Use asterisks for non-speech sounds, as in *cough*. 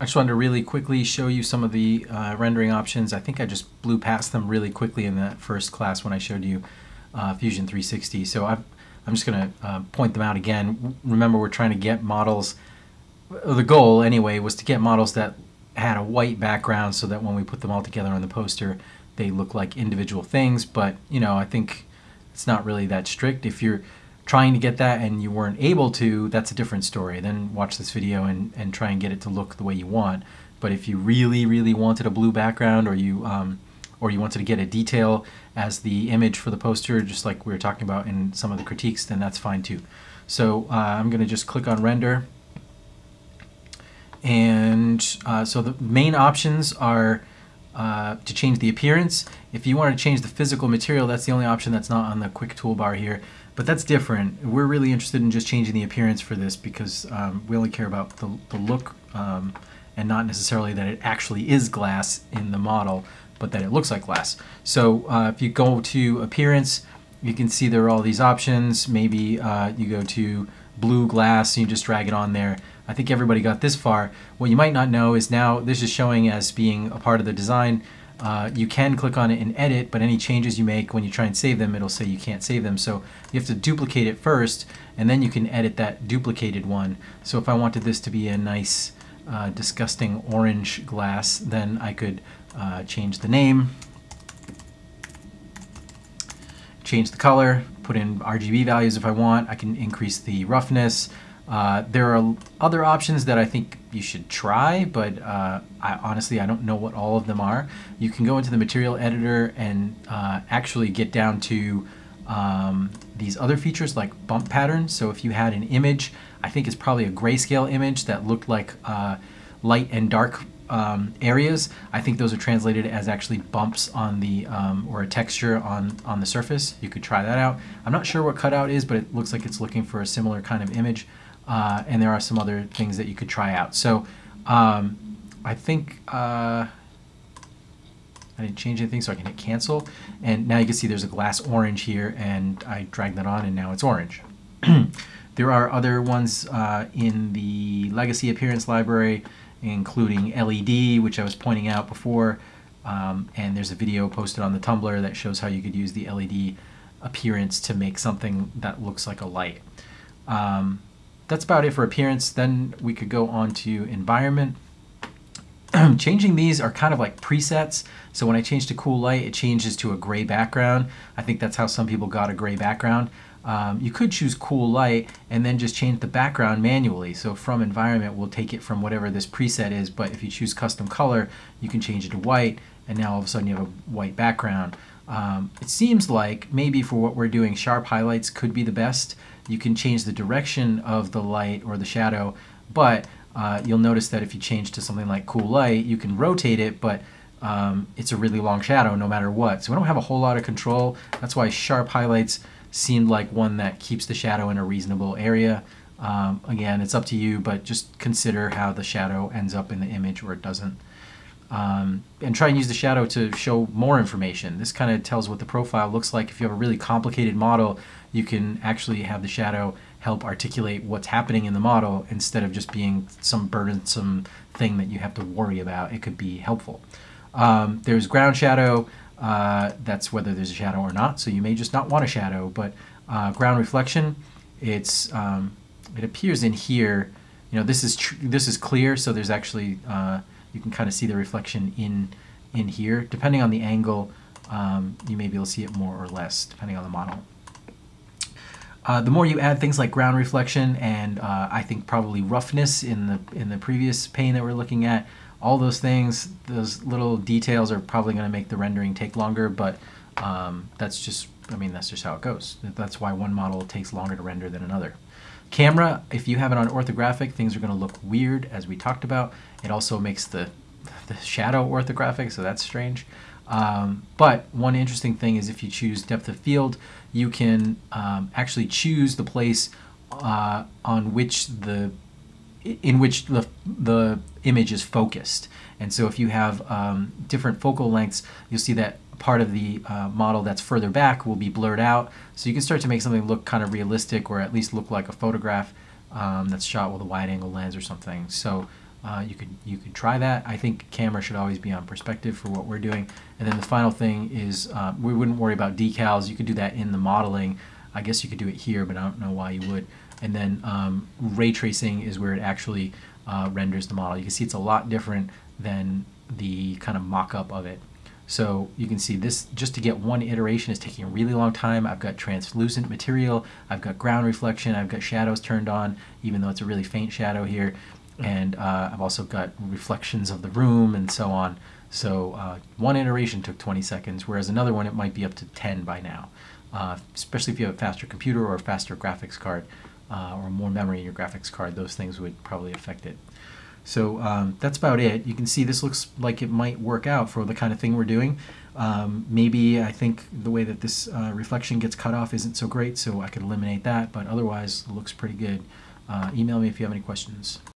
I just wanted to really quickly show you some of the uh, rendering options. I think I just blew past them really quickly in that first class when I showed you uh, Fusion 360. So i am just going to uh, point them out again. Remember, we're trying to get models, the goal anyway was to get models that had a white background so that when we put them all together on the poster, they look like individual things. But, you know, I think it's not really that strict. If you're trying to get that and you weren't able to, that's a different story. Then watch this video and, and try and get it to look the way you want. But if you really, really wanted a blue background or you um, or you wanted to get a detail as the image for the poster, just like we were talking about in some of the critiques, then that's fine too. So uh, I'm going to just click on render. And uh, so the main options are uh, to change the appearance. If you want to change the physical material, that's the only option that's not on the quick toolbar here. But that's different. We're really interested in just changing the appearance for this because um, we only care about the, the look um, and not necessarily that it actually is glass in the model, but that it looks like glass. So uh, if you go to appearance, you can see there are all these options. Maybe uh, you go to blue glass, and you just drag it on there. I think everybody got this far. What you might not know is now this is showing as being a part of the design. Uh, you can click on it and edit, but any changes you make when you try and save them, it'll say you can't save them. So you have to duplicate it first, and then you can edit that duplicated one. So if I wanted this to be a nice, uh, disgusting orange glass, then I could uh, change the name, change the color, put in RGB values if I want. I can increase the roughness, uh, there are other options that I think you should try, but uh, I, honestly, I don't know what all of them are. You can go into the material editor and uh, actually get down to um, these other features like bump patterns. So if you had an image, I think it's probably a grayscale image that looked like uh, light and dark um, areas. I think those are translated as actually bumps on the, um, or a texture on, on the surface. You could try that out. I'm not sure what cutout is, but it looks like it's looking for a similar kind of image uh, and there are some other things that you could try out. So um, I think uh, I didn't change anything, so I can hit cancel. And now you can see there's a glass orange here, and I drag that on, and now it's orange. *clears throat* there are other ones uh, in the legacy appearance library, including LED, which I was pointing out before. Um, and there's a video posted on the Tumblr that shows how you could use the LED appearance to make something that looks like a light. Um, that's about it for appearance. Then we could go on to environment. *clears throat* Changing these are kind of like presets. So when I change to cool light, it changes to a gray background. I think that's how some people got a gray background. Um, you could choose cool light and then just change the background manually. So from environment, we'll take it from whatever this preset is. But if you choose custom color, you can change it to white. And now all of a sudden you have a white background. Um, it seems like maybe for what we're doing, sharp highlights could be the best you can change the direction of the light or the shadow, but uh, you'll notice that if you change to something like cool light, you can rotate it, but um, it's a really long shadow no matter what. So we don't have a whole lot of control. That's why sharp highlights seemed like one that keeps the shadow in a reasonable area. Um, again, it's up to you, but just consider how the shadow ends up in the image or it doesn't. Um, and try and use the shadow to show more information. This kind of tells what the profile looks like. If you have a really complicated model, you can actually have the shadow help articulate what's happening in the model instead of just being some burdensome thing that you have to worry about. It could be helpful. Um, there's ground shadow. Uh, that's whether there's a shadow or not. So you may just not want a shadow, but uh, ground reflection, it's um, it appears in here. You know, this is this is clear, so there's actually uh, you can kind of see the reflection in in here. Depending on the angle, um, you may be able to see it more or less, depending on the model. Uh, the more you add things like ground reflection and uh, I think probably roughness in the in the previous pane that we're looking at, all those things, those little details are probably going to make the rendering take longer, but um, that's just, I mean, that's just how it goes. That's why one model takes longer to render than another. Camera, if you have it on orthographic, things are going to look weird, as we talked about. It also makes the, the shadow orthographic, so that's strange. Um, but one interesting thing is if you choose depth of field, you can um, actually choose the place uh, on which the in which the, the image is focused. And so if you have um, different focal lengths, you'll see that part of the uh, model that's further back will be blurred out. So you can start to make something look kind of realistic or at least look like a photograph um, that's shot with a wide angle lens or something. So uh, you could you could try that. I think camera should always be on perspective for what we're doing. And then the final thing is uh, we wouldn't worry about decals. You could do that in the modeling. I guess you could do it here, but I don't know why you would. And then um, ray tracing is where it actually uh, renders the model. You can see it's a lot different than the kind of mock-up of it. So you can see this, just to get one iteration is taking a really long time. I've got translucent material, I've got ground reflection, I've got shadows turned on, even though it's a really faint shadow here. And uh, I've also got reflections of the room and so on. So uh, one iteration took 20 seconds, whereas another one it might be up to 10 by now. Uh, especially if you have a faster computer or a faster graphics card uh, or more memory in your graphics card, those things would probably affect it. So um, that's about it. You can see this looks like it might work out for the kind of thing we're doing. Um, maybe I think the way that this uh, reflection gets cut off isn't so great, so I could eliminate that, but otherwise it looks pretty good. Uh, email me if you have any questions.